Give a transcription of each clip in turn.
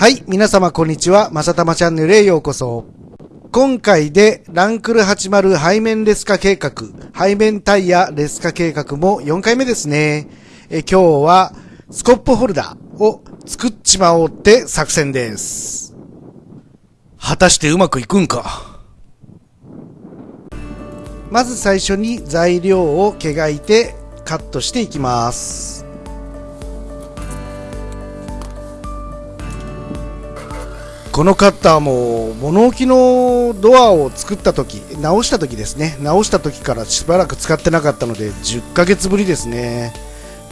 はい、皆様こんにちは。まさたまチャンネルへようこそ。今回でランクル80背面レス化計画、背面タイヤレス化計画も4回目ですね。え今日はスコップホルダーを作っちまおうって作戦です。果たしてうまくいくんか？まず最初に材料を毛がいてカットしていきます。このカッターも物置のドアを作った時直した時ですね。直した時からしばらく使ってなかったので10ヶ月ぶりですね。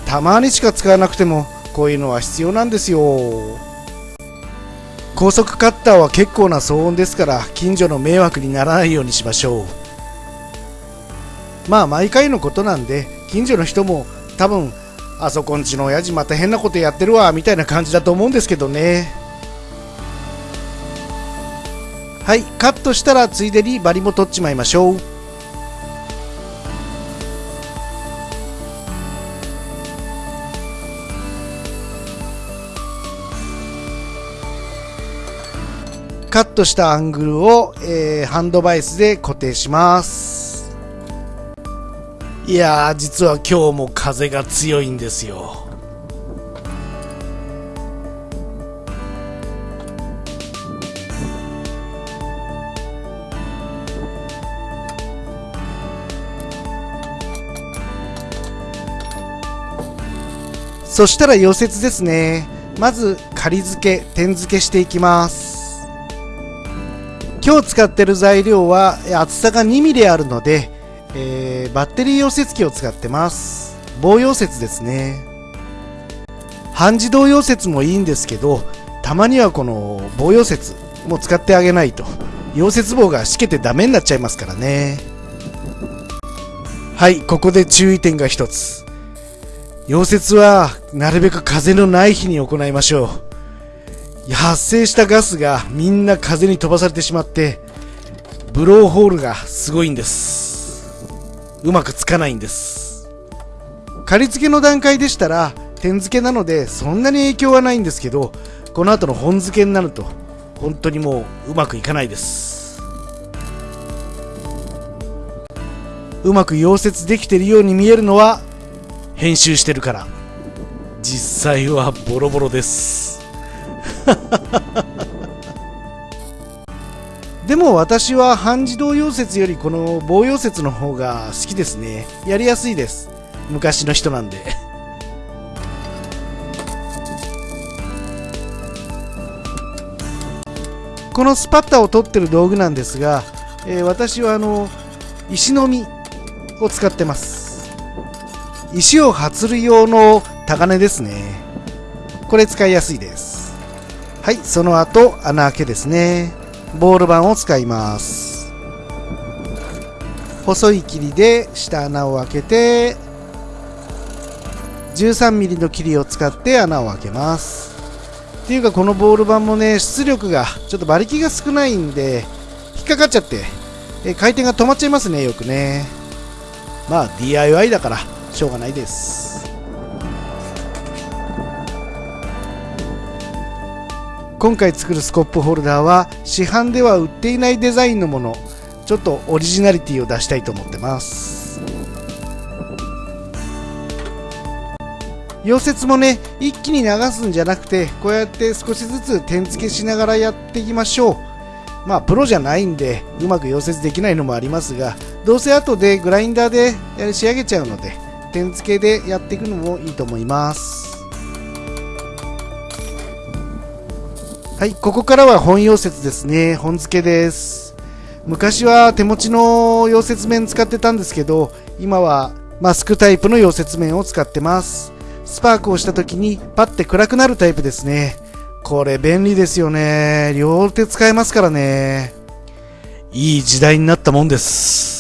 たまにしか使わなくてもこういうのは必要なんですよ。高速カッターは結構な騒音ですから近所の迷惑にならないようにしましょう。まあ毎回のことなんで近所の人も多分あそこんちの親父また変なことやってるわみたいな感じだと思うんですけどね。はいカットしたらついでにバリも取っちまいましょう。カットしたアングルを、えーハンドバイスで固定します。いやー実は今日も風が強いんですよ。そしたら溶接ですね。まず仮付け点付けしていきます。今日使ってる材料は厚さが 2mm あるので、えーバッテリー溶接機を使ってます。棒溶接ですね。半自動溶接もいいんですけどたまにはこの棒溶接も使ってあげないと溶接棒がしけてダメになっちゃいますからね。はいここで注意点が一つ。溶接はなるべく風のない日に行いましょう。発生したガスがみんな風に飛ばされてしまってブローホールがすごいんです。うまくつかないんです。仮付けの段階でしたら点付けなのでそんなに影響はないんですけどこの後の本付けになると本当にもううまくいかないです。うまく溶接できているように見えるのは編集してるから。実際はボロボロです。でも私は半自動溶接よりこの棒溶接の方が好きですね。やりやすいです。昔の人なんで。このスパッタを取ってる道具なんですが、えー私はあの石の実を使ってます。石を発る用の高根ですね。これ使いやすいです。はいその後穴開けですね。ボール板を使います。細い霧で下穴を開けて 13mm の霧を使って穴を開けます。っていうかこのボール板もね出力がちょっと馬力が少ないんで引っかかっちゃって回転が止まっちゃいますねよくね。まあ DIY だから。しょうがないです。今回作るスコップホルダーは市販では売っていないデザインのもの。ちょっとオリジナリティを出したいと思ってます。溶接もね一気に流すんじゃなくてこうやって少しずつ点付けしながらやっていきましょう。まあプロじゃないんでうまく溶接できないのもありますがどうせ後でグラインダーで仕上げちゃうので点付けでやっていくのもいいと思います。はいここからは本溶接ですね。本付けです。昔は手持ちの溶接面使ってたんですけど今はマスクタイプの溶接面を使ってます。スパークをした時にパッて暗くなるタイプですね。これ便利ですよね。両手使えますからね。いい時代になったもんです。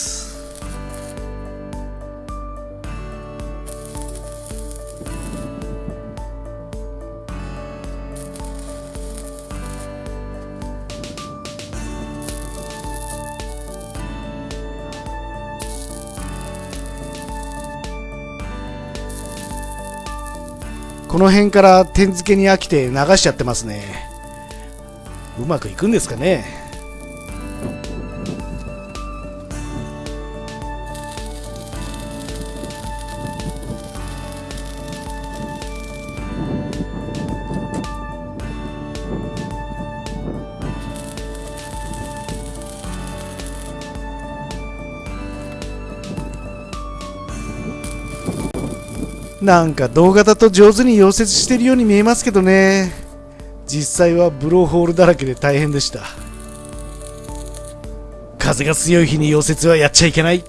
この辺から点付けに飽きて流しちゃってますね。うまくいくんですかね。なんか動画だと上手に溶接してるように見えますけどね。実際はブローホールだらけで大変でした。風が強い日に溶接はやっちゃいけない。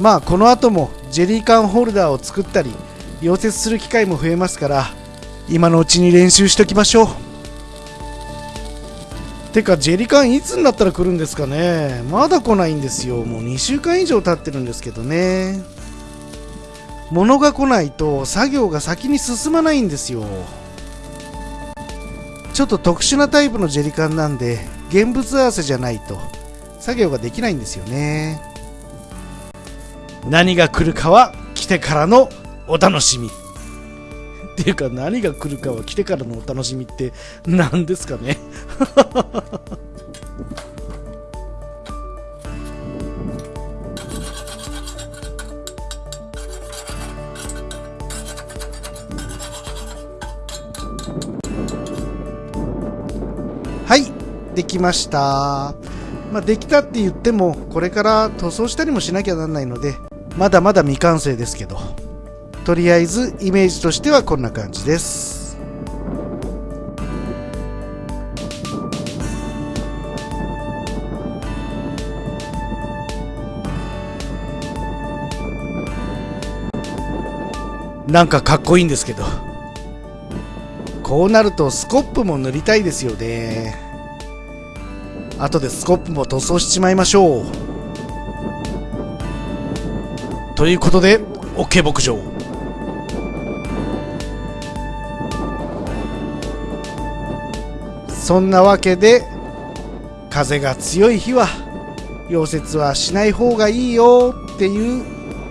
まあこの後もジェリー缶ホルダーを作ったり溶接する機会も増えますから今のうちに練習しときましょう。てか、ジェリカンいつになったら来るんですかね？まだ来ないんですよ。もう2週間以上経ってるんですけどね。物が来ないと作業が先に進まないんですよ。ちょっと特殊なタイプのジェリカンなんで、現物合わせじゃないと作業ができないんですよね。何が来るかは来てからのお楽しみ。っていうか何が来るかは来てからのお楽しみって何ですかね。はいできました。まあ、できたって言ってもこれから塗装したりもしなきゃなんないのでまだまだ未完成ですけど。とりあえずイメージとしてはこんな感じです。なんかかっこいいんですけど。こうなるとスコップも塗りたいですよね。後でスコップも塗装しちまいましょう。ということで OK 牧場。そんなわけで風が強い日は溶接はしない方がいいよっていう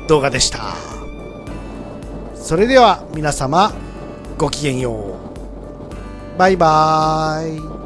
動画でした。それでは皆様ごきげんよう。バイバーイ。